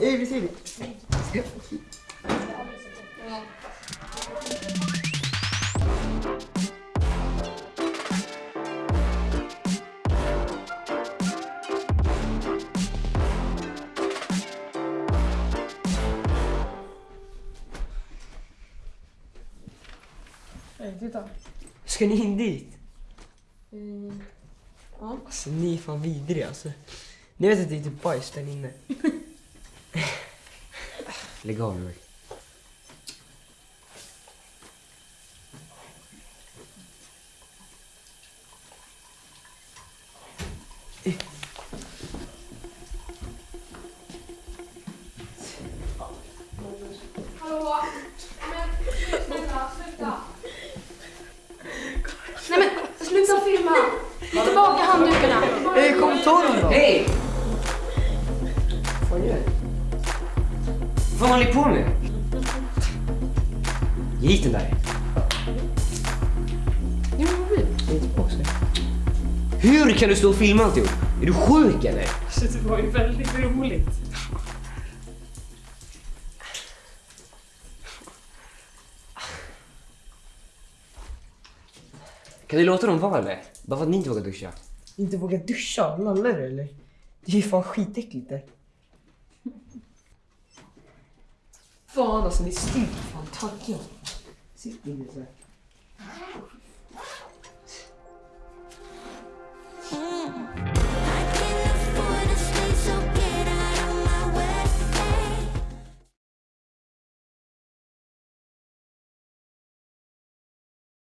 Ey, vad fan Ey, titta. Ska ni in dit? Mm. Ja. Alltså ni är fan vidriga alltså. Ni vet att det är typ bajs där inne. Lägg av nu. Hallå? Tillbaka handdukarna. Ey, kom ta dem då! Hej! Vad fan gör du? Vad håller ni på med? Ge hit den där. Ge tillbaka det. Hur kan du stå och filma alltihop? Är du sjuk eller? Alltså det var ju väldigt roligt. Kan du låta dem vara eller? Bara för att ni inte vågar duscha. Inte vågar duscha? Lallar du eller? Det är ju fan skitäckligt där. Fan alltså, ni stinker fan taggiga. Sitt inte så här.